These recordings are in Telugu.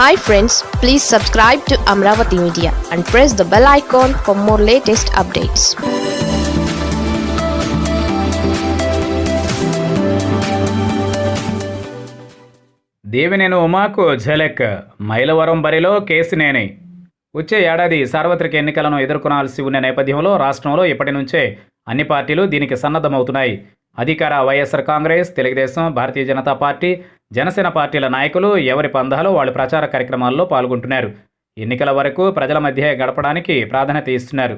Hi friends please subscribe to Amaravati media and press the bell icon for more latest updates Devineni ఉమాకు ఝలక్ మైలవరం బరిలో కేసినేని వచ్చే ఏడాది సార్వత్రిక ఎన్నికలను ఎదుర్కొనాల్సి ఉన్న నేపథ్యంలో రాష్ట్రంలో ఇప్పటి నుంచే అన్ని పార్టీలు దీనికి సన్నద్ధమవుతున్నాయి. అధికార వైఎస్ఆర్ కాంగ్రెస్ తెలుగుదేశం భారతీయ జనతా పార్టీ జనసేన పార్టీల నాయకులు ఎవరి పందాలో వాళ్ళు ప్రచార కార్యక్రమాల్లో పాల్గొంటున్నారు. ఎన్నికల వరకు ప్రజల మధ్య గడపడానికి ప్రాధాన్యత ఇస్తున్నారు.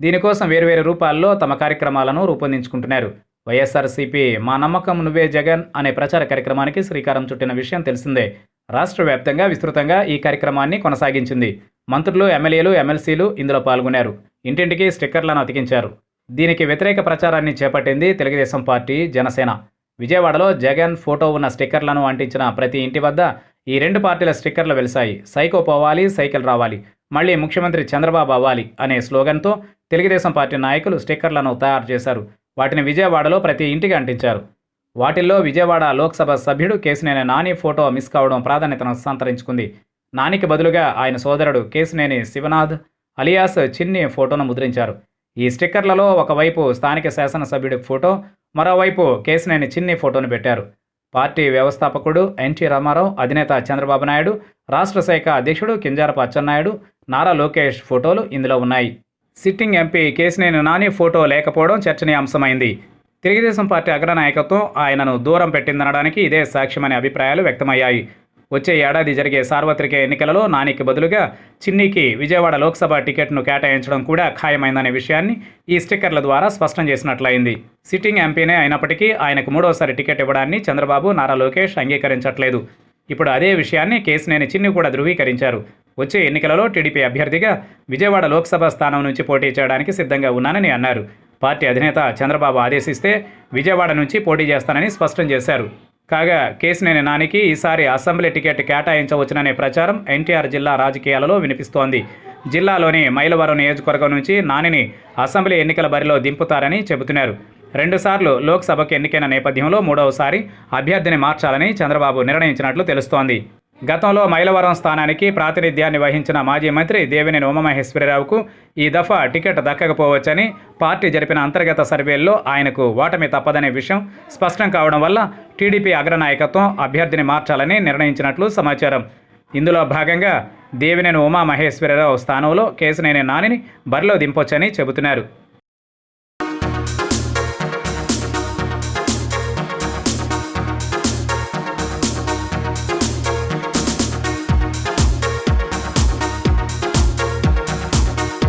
దీనికోసం వేర్వేరు రూపాల్లో తమ కార్యక్రమాలను రూపొందించుకుంటున్నారు. వైఎస్ఆర్సీపీ మా నమ్మకం నువ్వే జగన్ అనే ప్రచార కార్యక్రమానికి శ్రీకారం చుట్టిన విషయం తెలిసిందే. రాష్ట్ర వ్యాప్తంగా విస్తృతంగా ఈ కార్యక్రమాన్ని కొనసాగించింది. మంత్రులు ఎమ్మెల్యేలు ఎమ్మెల్సీలు ఇందులో పాల్గొన్నారు. ఇంటింటికి స్టిక్కర్లను అతికించారు. దీనికి వ్యతిరేక ప్రచారాన్ని చేపట్టింది తెలుగుదేశం పార్టీ జనసేన. విజయవాడలో జగన్ ఫోటో ఉన్న స్టిక్కర్లను అంటించిన ప్రతి ఇంటి వద్ద ఈ రెండు పార్టీల స్టిక్కర్లు వెలిశాయి. సైకో పోవాలి సైకిల్ రావాలి. మళ్ళీ ముఖ్యమంత్రి చంద్రబాబు అవ్వాలి అనే స్లోగన్తో తెలుగుదేశం పార్టీ నాయకులు స్టిక్కర్లను తయారు చేశారు. వాటిని విజయవాడలో ప్రతి ఇంటికి అంటించారు. వాటిల్లో విజయవాడ లోక్సభ సభ్యుడు కేసినేని నాని ఫోటో మిస్ కావడం ప్రాధాన్యతను సంతరించుకుంది. నానికి బదులుగా ఆయన సోదరుడు కేసినేని శివనాథ్ అలియాస్ చిన్ని ఫోటోను ముద్రించారు. ఈ స్టిక్కర్లలో ఒకవైపు స్థానిక శాసనసభ్యుడి ఫోటో మరోవైపు కేసినేని చిన్ని ఫోటోను పెట్టారు. పార్టీ వ్యవస్థాపకుడు ఎన్టీ రామారావు అధినేత చంద్రబాబు నాయుడు రాష్ట్ర శాఖ అధ్యక్షుడు కింజారపు అచ్చెన్నాయుడు నారా లోకేష్ ఫోటోలు ఇందులో ఉన్నాయి. Sitting MP Kesineni Nani photo లేకపోవడం చర్చనీయాంశమైంది. తెలుగుదేశం పార్టీ అగ్రనాయకత్వం ఆయనను దూరం పెట్టిందనడానికి ఇదే సాక్ష్యమనే అభిప్రాయాలు వ్యక్తమయ్యాయి. వచ్చే ఏడాది జరిగే సార్వత్రిక ఎన్నికలలో నానికి బదులుగా చిన్నీకి విజయవాడ లోక్సభ టికెట్ను కేటాయించడం కూడా ఖాయమైందనే విషయాన్ని ఈ స్టిక్కర్ల ద్వారా స్పష్టం చేసినట్లయింది. సిట్టింగ్ ఎంపీనే అయినప్పటికీ ఆయనకు మూడోసారి టికెట్ ఇవ్వడాన్ని చంద్రబాబు నారా లోకేష్ అంగీకరించట్లేదు. ఇప్పుడు అదే విషయాన్ని కేసినేని చిన్ని కూడా ధృవీకరించారు. వచ్చే ఎన్నికలలో టీడీపీ అభ్యర్థిగా విజయవాడ లోక్సభ స్థానం నుంచి పోటీ చేయడానికి సిద్ధంగా ఉన్నానని అన్నారు. పార్టీ అధినేత చంద్రబాబు ఆదేశిస్తే విజయవాడ నుంచి పోటీ చేస్తానని స్పష్టం చేశారు. కాగా కేసినేని నానికి ఈసారి అసెంబ్లీ టికెట్ కేటాయించవచ్చుననే ప్రచారం ఎన్టీఆర్ జిల్లా రాజకీయాలలో వినిపిస్తోంది. జిల్లాలోని మైలవరం నియోజకవర్గం నుంచి నానిని అసెంబ్లీ ఎన్నికల బరిలో దింపుతారని చెబుతున్నారు. రెండుసార్లు లోక్సభకు ఎన్నికైన నేపథ్యంలో మూడవసారి అభ్యర్థిని మార్చాలని చంద్రబాబు నిర్ణయించినట్లు తెలుస్తోంది. గతంలో మైలవరం స్థానానికి ప్రాతినిధ్యాన్ని వహించిన మాజీ మంత్రి దేవినేని ఉమామహేశ్వరరావుకు ఈ దఫా టికెట్ దక్కకపోవచ్చని పార్టీ జరిపిన అంతర్గత సర్వేల్లో ఆయనకు ఓటమి తప్పదనే విషయం స్పష్టం కావడం వల్ల టీడీపీ అగ్రనాయకత్వం అభ్యర్థిని మార్చాలని నిర్ణయించినట్లు సమాచారం. ఇందులో భాగంగా దేవినేని ఉమామహేశ్వరరావు స్థానంలో కేసినేని నానిని బరిలో దింపొచ్చని చెబుతున్నారు.